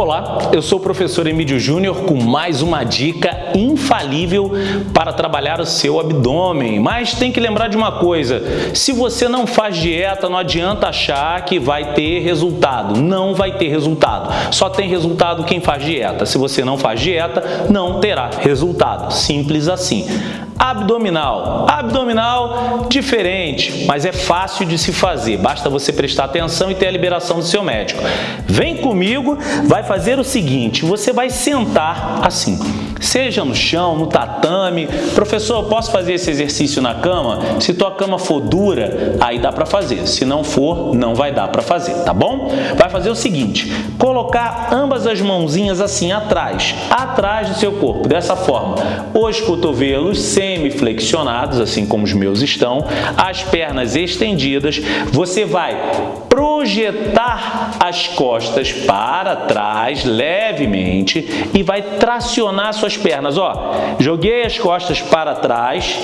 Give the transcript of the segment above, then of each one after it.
Olá, eu sou o professor Emílio Júnior com mais uma dica infalível para trabalhar o seu abdômen. Mas tem que lembrar de uma coisa, se você não faz dieta, não adianta achar que vai ter resultado. Não vai ter resultado. Só tem resultado quem faz dieta. Se você não faz dieta, não terá resultado. Simples assim. Abdominal. Abdominal diferente, mas é fácil de se fazer. Basta você prestar atenção e ter a liberação do seu médico. Vem comigo, vai fazer o seguinte, você vai sentar assim seja no chão, no tatame. Professor, posso fazer esse exercício na cama? Se tua cama for dura, aí dá para fazer. Se não for, não vai dar para fazer, tá bom? Vai fazer o seguinte, colocar ambas as mãozinhas assim atrás, atrás do seu corpo, dessa forma. Os cotovelos semi-flexionados, assim como os meus estão, as pernas estendidas. Você vai projetar as costas para trás levemente e vai tracionar suas pernas. Ó, joguei as costas para trás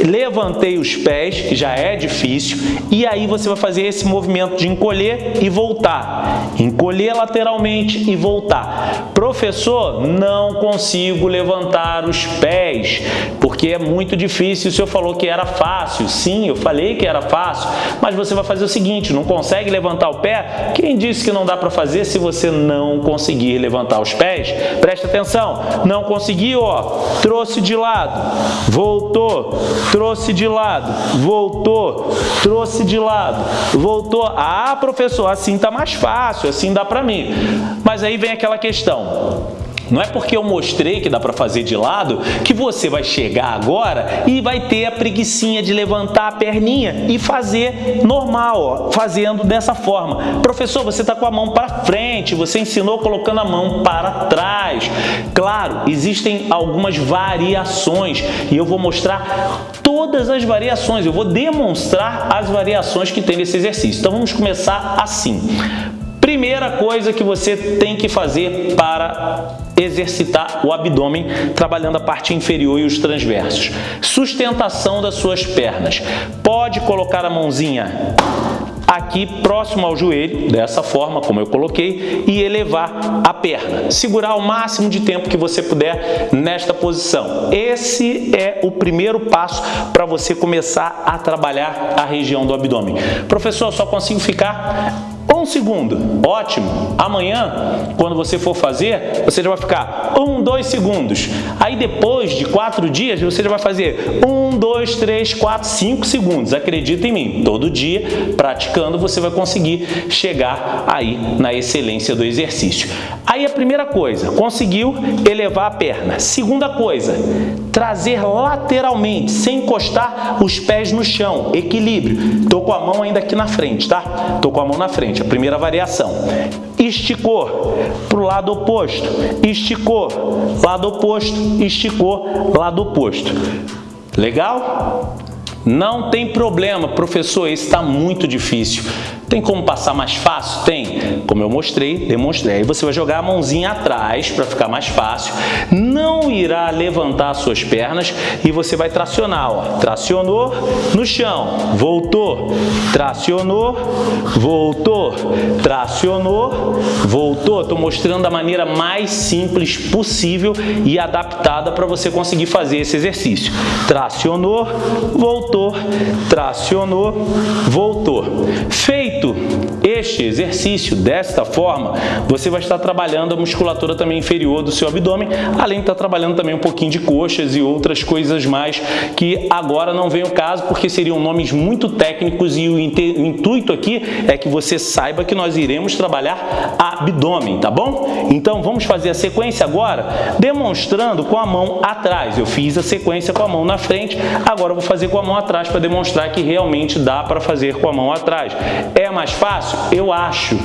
levantei os pés, que já é difícil, e aí você vai fazer esse movimento de encolher e voltar. Encolher lateralmente e voltar. Professor, não consigo levantar os pés, porque é muito difícil. O senhor falou que era fácil. Sim, eu falei que era fácil, mas você vai fazer o seguinte, não consegue levantar o pé? Quem disse que não dá para fazer se você não conseguir levantar os pés? Presta atenção, não conseguiu, ó, trouxe de lado, voltou, trouxe de lado, voltou, trouxe de lado, voltou. Ah, professor, assim está mais fácil, assim dá para mim. Mas aí vem aquela questão. Não é porque eu mostrei que dá para fazer de lado que você vai chegar agora e vai ter a preguiçinha de levantar a perninha e fazer normal, ó, fazendo dessa forma. Professor, você está com a mão para frente, você ensinou colocando a mão para trás. Claro, existem algumas variações e eu vou mostrar todas as variações, eu vou demonstrar as variações que tem nesse exercício. Então vamos começar assim. Primeira coisa que você tem que fazer para exercitar o abdômen, trabalhando a parte inferior e os transversos. Sustentação das suas pernas. Pode colocar a mãozinha aqui próximo ao joelho, dessa forma como eu coloquei, e elevar a perna. Segurar o máximo de tempo que você puder nesta posição. Esse é o primeiro passo para você começar a trabalhar a região do abdômen. Professor, só consigo ficar um segundo, ótimo. Amanhã, quando você for fazer, você já vai ficar um, dois segundos. Aí depois de quatro dias, você já vai fazer um, dois, três, quatro, cinco segundos. Acredita em mim, todo dia, praticando, você vai conseguir chegar aí na excelência do exercício. Aí a primeira coisa, conseguiu elevar a perna. Segunda coisa, trazer lateralmente, sem encostar os pés no chão, equilíbrio. Estou com a mão ainda aqui na frente, tá? Estou com a mão na frente, a primeira variação. Esticou para o lado oposto, esticou, lado oposto, esticou, lado oposto. Legal? Não tem problema, professor, esse está muito difícil. Tem como passar mais fácil? Tem. Como eu mostrei, demonstrei. Aí você vai jogar a mãozinha atrás para ficar mais fácil. Não irá levantar as suas pernas e você vai tracionar. Ó. Tracionou no chão, voltou, tracionou, voltou, tracionou, voltou. Estou mostrando a maneira mais simples possível e adaptada para você conseguir fazer esse exercício. Tracionou, voltou, tracionou, voltou. Feito Feito este exercício desta forma, você vai estar trabalhando a musculatura também inferior do seu abdômen, além de estar trabalhando também um pouquinho de coxas e outras coisas mais que agora não vem o caso porque seriam nomes muito técnicos e o intuito aqui é que você saiba que nós iremos trabalhar abdômen, tá bom? Então vamos fazer a sequência agora demonstrando com a mão atrás. Eu fiz a sequência com a mão na frente, agora eu vou fazer com a mão atrás para demonstrar que realmente dá para fazer com a mão atrás. É mais fácil? Eu acho.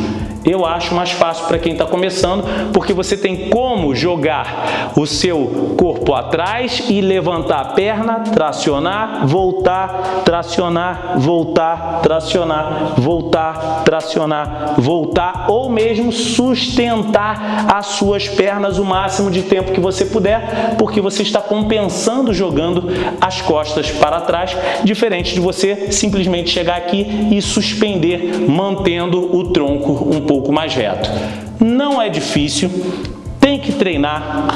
Eu acho mais fácil para quem está começando, porque você tem como jogar o seu corpo atrás e levantar a perna, tracionar, voltar, tracionar, voltar, tracionar, voltar, tracionar, voltar, ou mesmo sustentar as suas pernas o máximo de tempo que você puder, porque você está compensando jogando as costas para trás, diferente de você simplesmente chegar aqui e suspender, mantendo o tronco um pouco pouco mais reto. não é difícil, tem que treinar,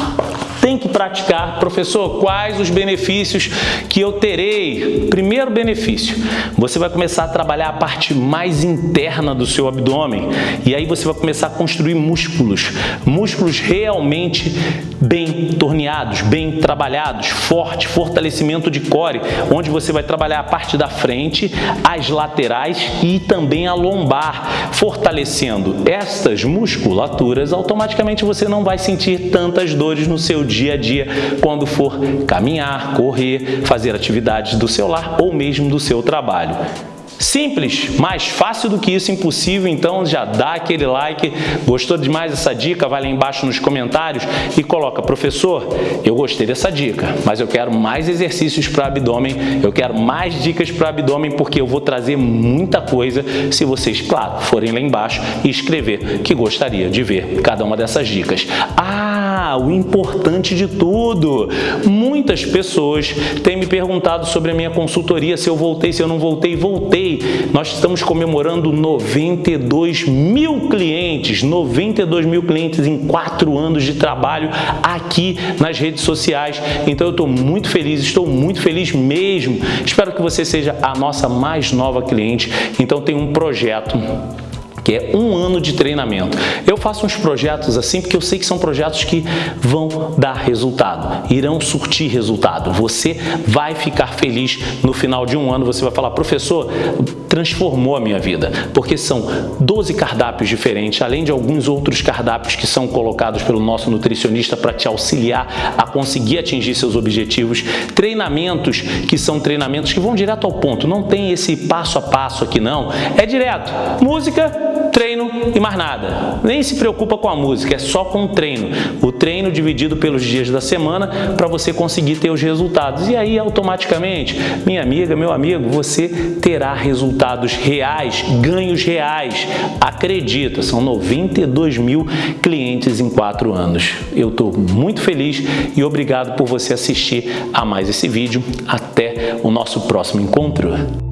tem que praticar. Professor, quais os benefícios que eu terei? Primeiro benefício, você vai começar a trabalhar a parte mais interna do seu abdômen e aí você vai começar a construir músculos, músculos realmente bem torneados, bem trabalhados, forte, fortalecimento de core, onde você vai trabalhar a parte da frente, as laterais e também a lombar, fortalecendo estas musculaturas, automaticamente você não vai sentir tantas dores no seu dia a dia quando for caminhar, correr, fazer atividades do seu lar ou mesmo do seu trabalho. Simples, mais fácil do que isso, impossível, então já dá aquele like, gostou demais dessa dica, vai lá embaixo nos comentários e coloca, professor, eu gostei dessa dica, mas eu quero mais exercícios para abdômen, eu quero mais dicas para abdômen, porque eu vou trazer muita coisa se vocês, claro, forem lá embaixo e escrever que gostaria de ver cada uma dessas dicas. Ah, o importante de tudo, muitas pessoas têm me perguntado sobre a minha consultoria, se eu voltei, se eu não voltei, voltei, nós estamos comemorando 92 mil clientes, 92 mil clientes em quatro anos de trabalho aqui nas redes sociais. Então eu estou muito feliz, estou muito feliz mesmo. Espero que você seja a nossa mais nova cliente. Então tem um projeto que é um ano de treinamento. Eu faço uns projetos assim porque eu sei que são projetos que vão dar resultado, irão surtir resultado. Você vai ficar feliz no final de um ano, você vai falar, professor, transformou a minha vida, porque são 12 cardápios diferentes, além de alguns outros cardápios que são colocados pelo nosso nutricionista para te auxiliar a conseguir atingir seus objetivos, treinamentos que são treinamentos que vão direto ao ponto, não tem esse passo a passo aqui não, é direto, música, treino e mais nada. Nem se preocupa com a música, é só com o treino. O treino dividido pelos dias da semana para você conseguir ter os resultados. E aí, automaticamente, minha amiga, meu amigo, você terá resultados reais, ganhos reais. Acredita, são 92 mil clientes em quatro anos. Eu estou muito feliz e obrigado por você assistir a mais esse vídeo. Até o nosso próximo encontro.